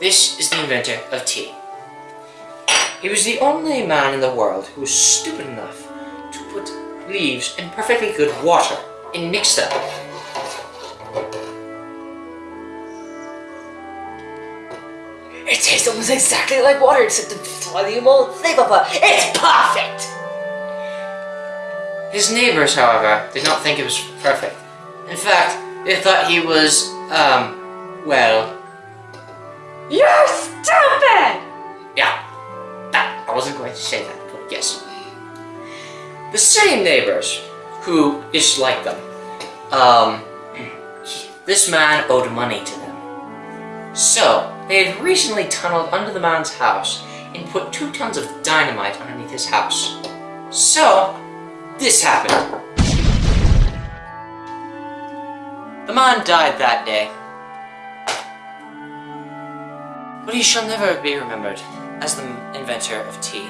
This is the inventor of tea. He was the only man in the world who was stupid enough to put leaves in perfectly good water and mix them. It tastes almost exactly like water except the soluble flavor. It's perfect! His neighbors, however, did not think it was perfect. In fact, they thought he was, um, well, wasn't going to say that, but yes. The same neighbors who disliked them, um, this man owed money to them. So, they had recently tunneled under the man's house and put two tons of dynamite underneath his house. So, this happened. The man died that day. But he shall never be remembered as the inventor of tea.